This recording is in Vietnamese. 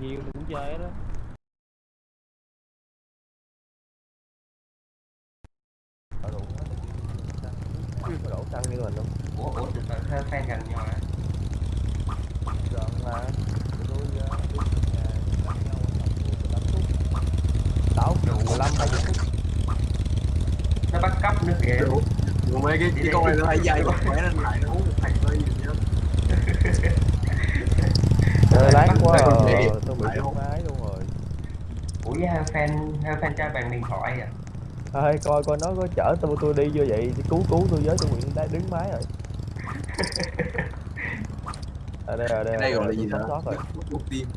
nhiều cũng chơi đó. Có đổ xăng như mình không? ủa ủa từ từ hơi fan gần nhau hả Gần mà. Tụi tôi ờ, đi từ nhà gặp nhau tầm 15 phút. Đâu, 15 20 phút. nó bắt cóc nữa kìa Đủ. Đủ mấy cái, cái con này nó hay dây mà khỏe nên lại nó uống một thằng thôi gì đó. Trời lát quá à. Bị chết máy luôn rồi. ủa với hai fan hai fan cho bạn điện thoại à? Thôi coi coi nó có chở tôi tôi đi chưa vậy cứu cứu tôi với tôi nguyện đã đứng máy rồi. Ở đây ở đây Cái này ở gọi là đây, gì sót rồi. Tim.